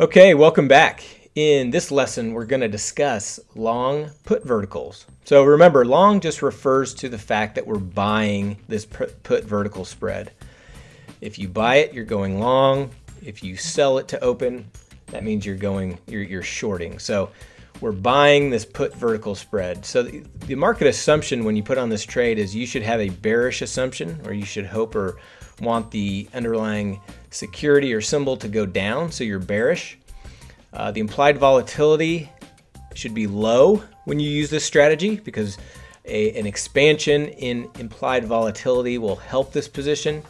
Okay, welcome back. In this lesson, we're going to discuss long put verticals. So remember, long just refers to the fact that we're buying this put vertical spread. If you buy it, you're going long. If you sell it to open, that means you're going, you're, you're shorting. So we're buying this put vertical spread. So the, the market assumption when you put on this trade is you should have a bearish assumption or you should hope or want the underlying security or symbol to go down, so you're bearish. Uh, the implied volatility should be low when you use this strategy because a, an expansion in implied volatility will help this position.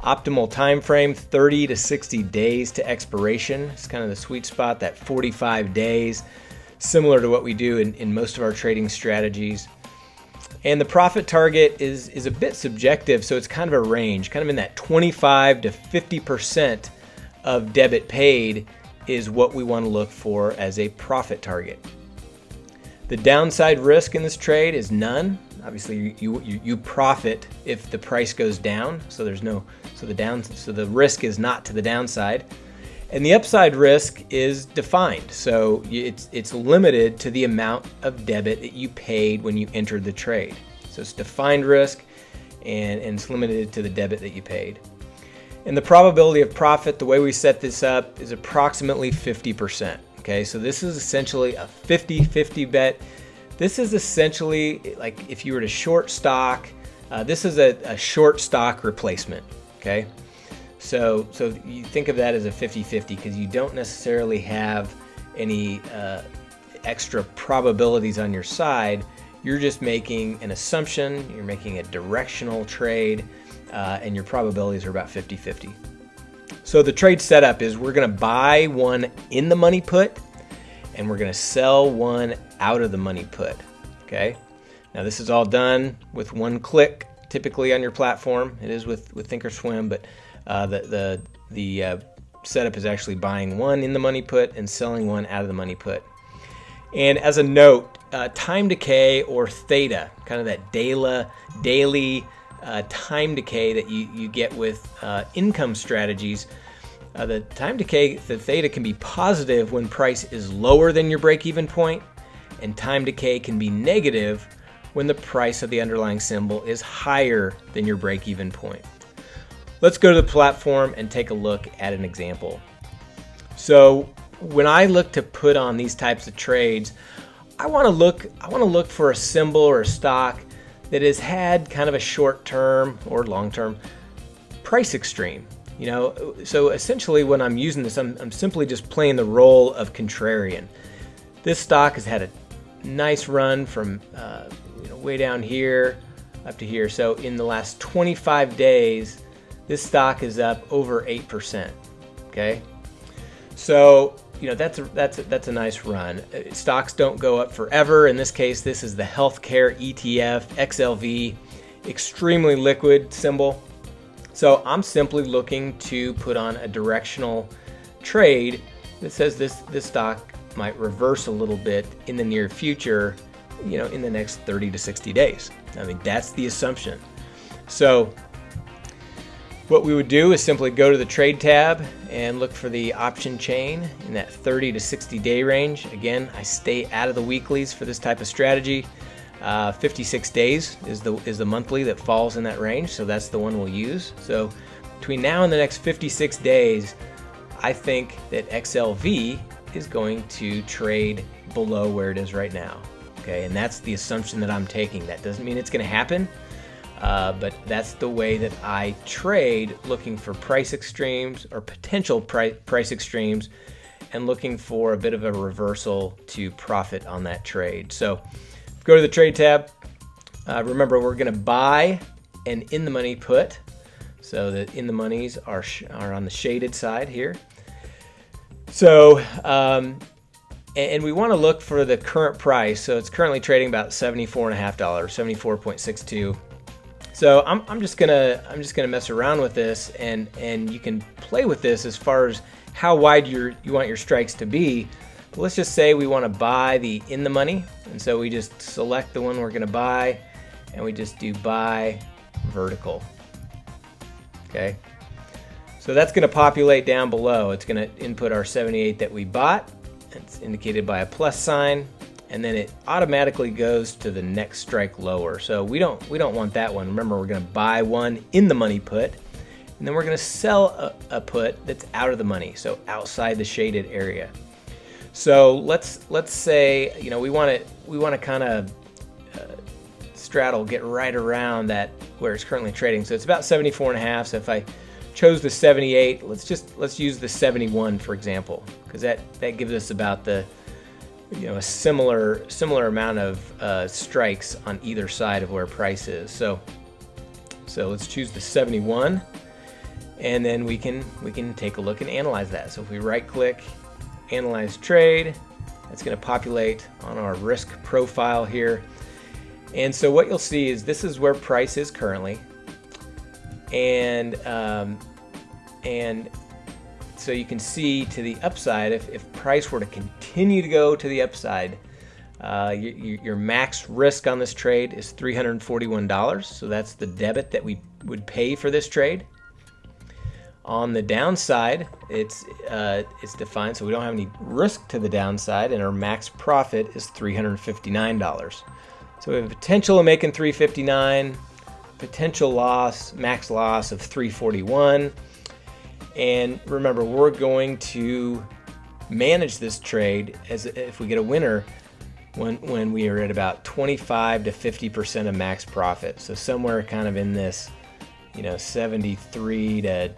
Optimal time frame 30 to 60 days to expiration. It's kind of the sweet spot, that 45 days, similar to what we do in, in most of our trading strategies. And the profit target is, is a bit subjective, so it's kind of a range, kind of in that 25 to 50% of debit paid is what we want to look for as a profit target. The downside risk in this trade is none. Obviously, you, you, you profit if the price goes down, so there's no so the down so the risk is not to the downside. And the upside risk is defined. So it's, it's limited to the amount of debit that you paid when you entered the trade. So it's defined risk and, and it's limited to the debit that you paid. And the probability of profit, the way we set this up is approximately 50%. Okay, so this is essentially a 50-50 bet. This is essentially like if you were to short stock, uh, this is a, a short stock replacement. Okay. So, so you think of that as a 50-50 because you don't necessarily have any uh, extra probabilities on your side. You're just making an assumption, you're making a directional trade, uh, and your probabilities are about 50-50. So the trade setup is we're going to buy one in the money put, and we're going to sell one out of the money put. Okay. Now this is all done with one click, typically on your platform. It is with with Thinkorswim, but uh, the the the uh, setup is actually buying one in the money put and selling one out of the money put. And as a note, uh, time decay or theta, kind of that daily daily uh, time decay that you, you get with uh, income strategies. Uh, the time decay, the theta can be positive when price is lower than your break-even point, and time decay can be negative when the price of the underlying symbol is higher than your break-even point. Let's go to the platform and take a look at an example. So when I look to put on these types of trades, I want to look I want to look for a symbol or a stock that has had kind of a short-term or long-term price extreme. You know, so essentially when I'm using this, I'm, I'm simply just playing the role of contrarian. This stock has had a nice run from uh, you know, way down here up to here. So in the last 25 days, this stock is up over 8%. Okay. So, you know, that's a, that's a, that's a nice run. Uh, stocks don't go up forever. In this case, this is the healthcare ETF XLV, extremely liquid symbol. So I'm simply looking to put on a directional trade that says this, this stock might reverse a little bit in the near future, you know, in the next 30 to 60 days. I mean, that's the assumption. So what we would do is simply go to the trade tab and look for the option chain in that 30 to 60 day range. Again, I stay out of the weeklies for this type of strategy. Uh, 56 days is the is the monthly that falls in that range, so that's the one we'll use. So between now and the next 56 days, I think that XLV is going to trade below where it is right now. Okay, and that's the assumption that I'm taking. That doesn't mean it's going to happen. Uh, but that's the way that I trade, looking for price extremes or potential price, price extremes and looking for a bit of a reversal to profit on that trade. So go to the trade tab. Uh, remember, we're going to buy an in the money put. So the in the monies are, are on the shaded side here. So, um, and we want to look for the current price. So it's currently trading about $74.5, 74.62. So I'm, I'm just gonna I'm just gonna mess around with this and and you can play with this as far as how wide your you want your strikes to be. But let's just say we want to buy the in the money and so we just select the one we're gonna buy and we just do buy vertical. Okay. So that's to populate down below. It's to input our 78 that we bought. It's indicated by a plus sign and then it automatically goes to the next strike lower. So we don't we don't want that one. Remember, we're going to buy one in the money put, and then we're going to sell a, a, put that's out of the money, so outside the shaded area. So let's let's say you know we want to we want to kind of uh, straddle get right around that where it's currently trading. So it's about 74 and a half. So if I chose the 78, let's just let's use the 71 for example, because that that gives us about the you know a similar similar amount of uh, strikes on either side of where price is. So so let's choose the 71 and then we can we can take a look and analyze that. So if we right click analyze trade that's going to populate on our risk profile here. And so what you'll see is this is where price is currently. And um, and so you can see to the upside, if, if price were to continue to go to the upside, uh, your, your, max risk on this trade is $341. So that's the debit that we would pay for this trade. On the downside, it's uh, it's defined so we don't have any risk to the downside, and our max profit is $359. So we have a potential of making 359, potential loss, max loss of 341. And remember, we're going to manage this trade as if we get a winner when when we are at about 25 to 50 percent of max profit. So somewhere kind of in this, you know, 73 to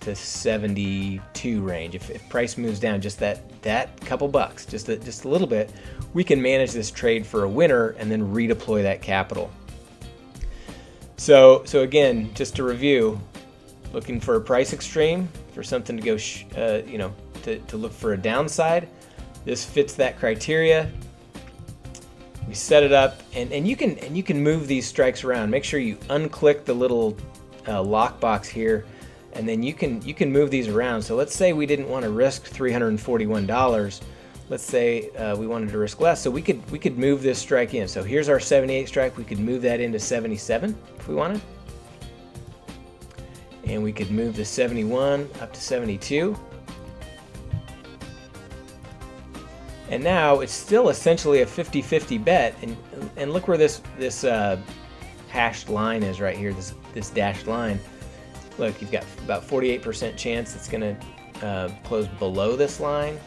to 72 range. If, if price moves down just that that couple bucks, just a, just a little bit, we can manage this trade for a winner and then redeploy that capital. So so again, just to review, looking for a price extreme, for something to go, uh, you know, to, to look for a downside. This fits that criteria. We set it up, and, and you can and you can move these strikes around. Make sure you unclick the little uh, lockbox here, and then you can you can move these around. So let's say we didn't want to risk $341. Let's say uh, we wanted to risk less, so we could we could move this strike in. So here's our 78 strike. We could move that into 77 if we wanted and we could move the 71 up to 72. And now it's still essentially a 50-50 bet, and and look where this this uh, hashed line is right here, this this dashed line. Look, you've got about 48% chance it's going to uh, close below this line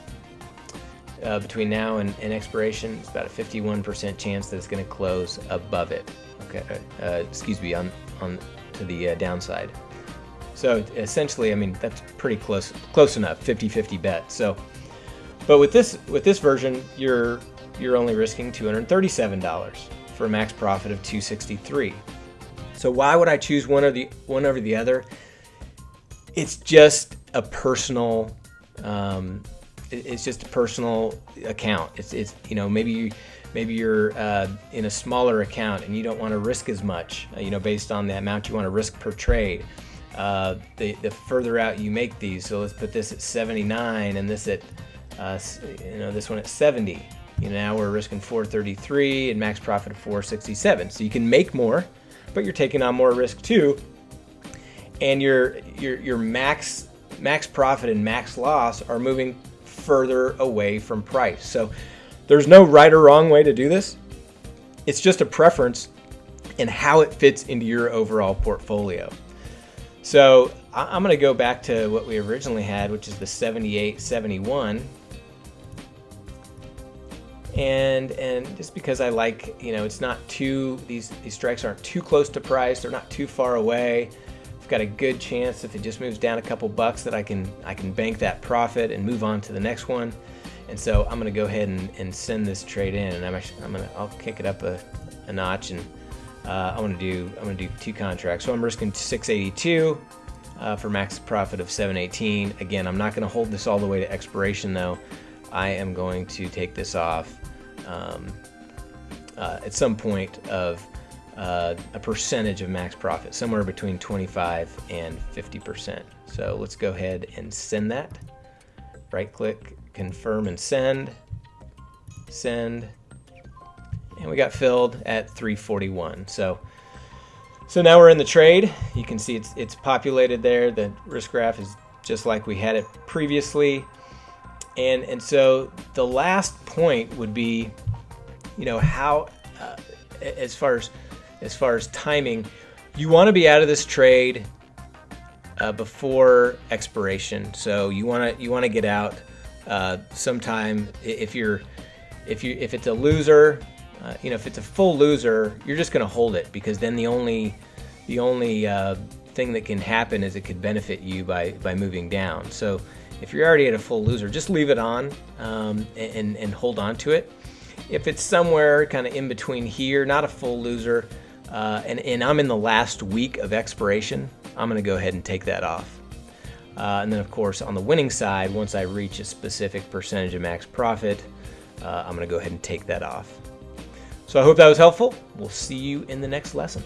uh, between now and, and, expiration. It's about a 51% chance that it's going to close above it. Okay, uh, excuse me, on on to the uh, downside. So essentially, I mean, that's pretty close close enough, 50-50 bet. So, but with this with this version, you're you're only risking $237 for a max profit of 263. So why would I choose one or the one over the other? It's just a personal um, it's just a personal account. It's, it's you know maybe you, maybe you're uh, in a smaller account and you don't want to risk as much. You know based on the amount you want to risk per trade uh, the, the further out you make these. So let's put this at 79 and this at, uh, you know, this one at 70. You know, now we're risking 433 and max profit of 467. So you can make more, but you're taking on more risk too. And your your your max max profit and max loss are moving further away from price. So there's no right or wrong way to do this. It's just a preference and how it fits into your overall portfolio. So I'm going to go back to what we originally had, which is the 78, 71. And, and just because I like, you know, it's not too, these, these strikes aren't too close to price. They're not too far away. I've got a good chance if it just moves down a couple bucks that I can, I can bank that profit and move on to the next one. And so I'm going to go ahead and, and send this trade in and I'm actually, I'm going to, I'll kick it up a, a notch and uh, I want to do I'm going to do two contracts. So I'm risking 682 uh, for max profit of 718. Again, I'm not going to hold this all the way to expiration though. I am going to take this off um, uh, at some point of uh, a percentage of max profit, somewhere between 25 and 50 percent. So let's go ahead and send that. Right click, confirm and send. Send and we got filled at 341. So, so now we're in the trade. You can see it's it's populated there. The risk graph is just like we had it previously. And, and so the last point would be, you know, how, uh, as far as, as far as timing, you want to be out of this trade uh, before expiration. So you want to you want to get out uh, sometime if you're if you if it's a loser, uh, you know if it's a full loser, you're just going to hold it because then the only the only uh, thing that can happen is it could benefit you by by moving down. So if you're already at a full loser, just leave it on um, and and hold on to it. If it's somewhere kind of in between here, not a full loser, uh, and, and I'm in the last week of expiration, I'm going to go ahead and take that off. Uh, and then, of course, on the winning side, once I reach a specific percentage of max profit, uh, I'm going to go ahead and take that off. So I hope that was helpful. We'll see you in the next lesson.